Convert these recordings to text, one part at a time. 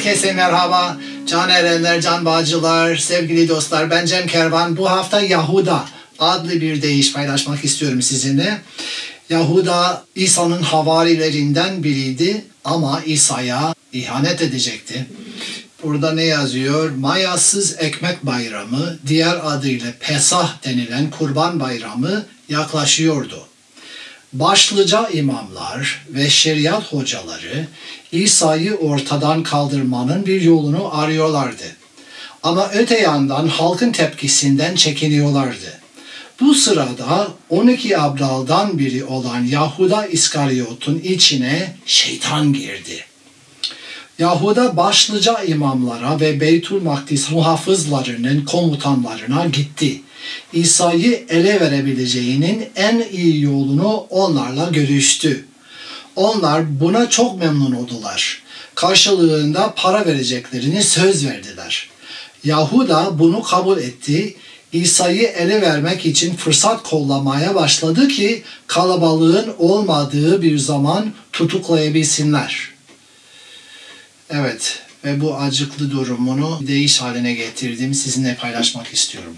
Herkese merhaba. Can erenler, can bağcılar, sevgili dostlar. Ben Cem Kervan. Bu hafta Yahuda adlı bir deyiş paylaşmak istiyorum sizinle. Yahuda İsa'nın havarilerinden biriydi ama İsa'ya ihanet edecekti. Burada ne yazıyor? Mayasız Ekmek Bayramı, diğer adıyla Pesah denilen Kurban Bayramı yaklaşıyordu. Başlıca imamlar ve şeriat hocaları İsa'yı ortadan kaldırmanın bir yolunu arıyorlardı. Ama öte yandan halkın tepkisinden çekiniyorlardı. Bu sırada 12 abdaldan biri olan Yahuda İskaryot'un içine şeytan girdi. Yahuda başlıca imamlara ve Beytül Makdis muhafızlarının komutanlarına gitti. İsa'yı ele verebileceğinin en iyi yolunu onlarla görüştü. Onlar buna çok memnun oldular. Karşılığında para vereceklerini söz verdiler. Yahuda bunu kabul etti. İsa'yı ele vermek için fırsat kollamaya başladı ki kalabalığın olmadığı bir zaman tutuklayabilsinler. Evet ve bu acıklı durumunu değiş haline getirdim sizinle paylaşmak istiyorum.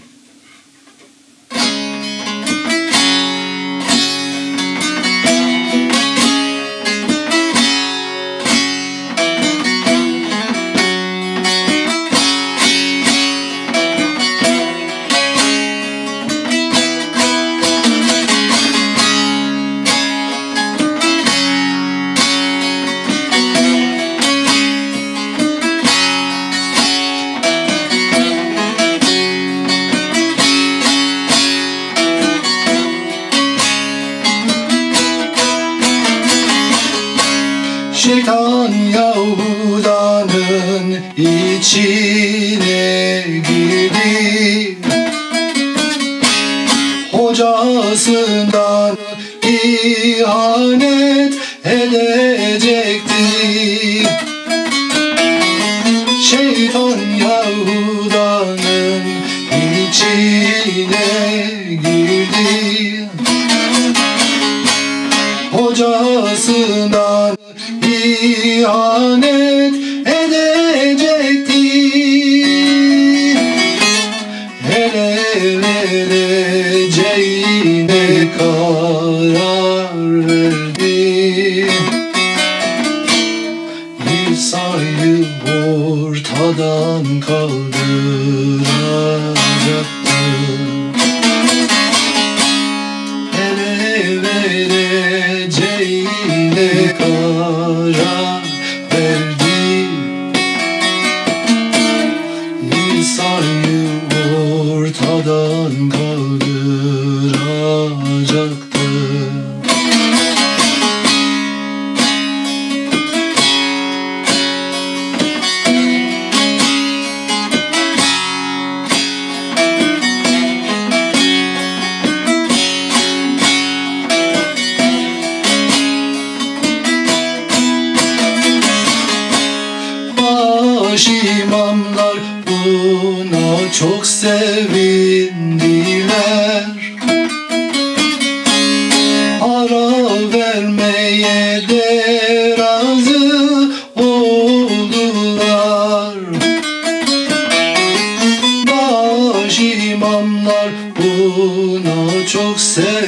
Şeytan Yahuda'nın içine girdi Hocasından ihanet hocasından ihanet edecekti. Ortadan buna çok sevindiler. Para vermeye de razı oldular. Baş imamlar buna çok sevindiler.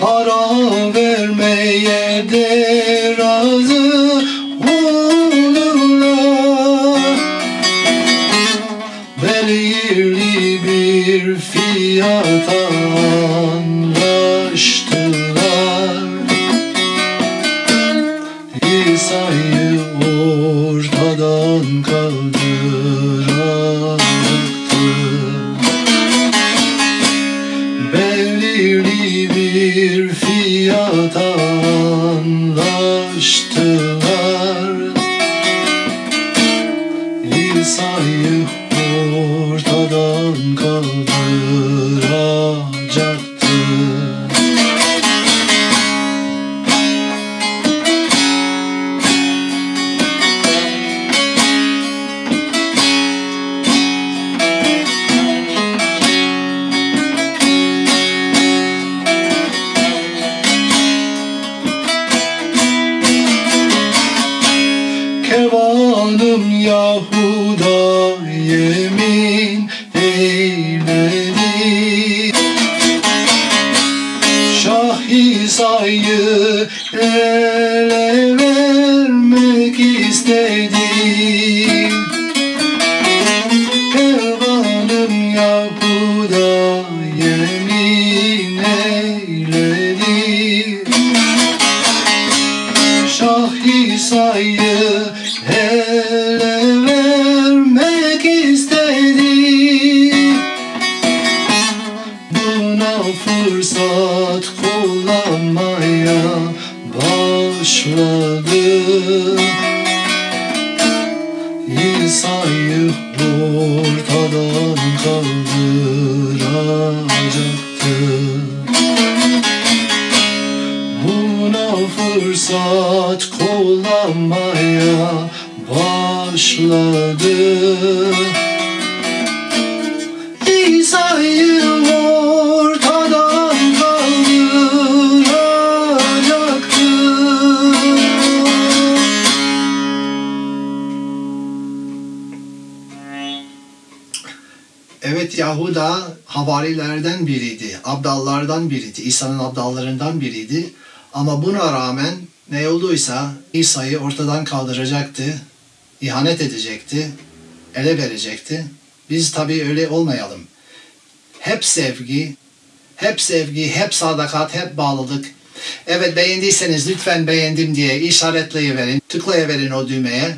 Para vermeye de razı fiyata anlaştılar İsa'yı ortadan kaldıracaktı belirli bir fiyata anlaştılar Yahuda yemin eyledi Şah İsa'yı ele vermek istedi Kervanım Yahuda İsa'yı ortadan kaldıracaktı Buna fırsat kullanmaya başladı Evet Yahuda havarilerden biriydi. Abdallardan biriydi. İsa'nın abdallarından biriydi. Ama buna rağmen ne olduysa İsa'yı ortadan kaldıracaktı. ihanet edecekti. Ele verecekti. Biz tabii öyle olmayalım. Hep sevgi, hep sevgi, hep sadakat, hep bağlılık. Evet beğendiyseniz lütfen beğendim diye işaretleyiverin, tıklayıverin o düğmeye.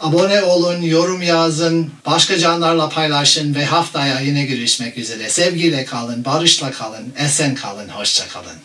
Abone olun, yorum yazın, başka canlarla paylaşın ve haftaya yine görüşmek üzere. Sevgiyle kalın, barışla kalın, esen kalın, hoşça kalın.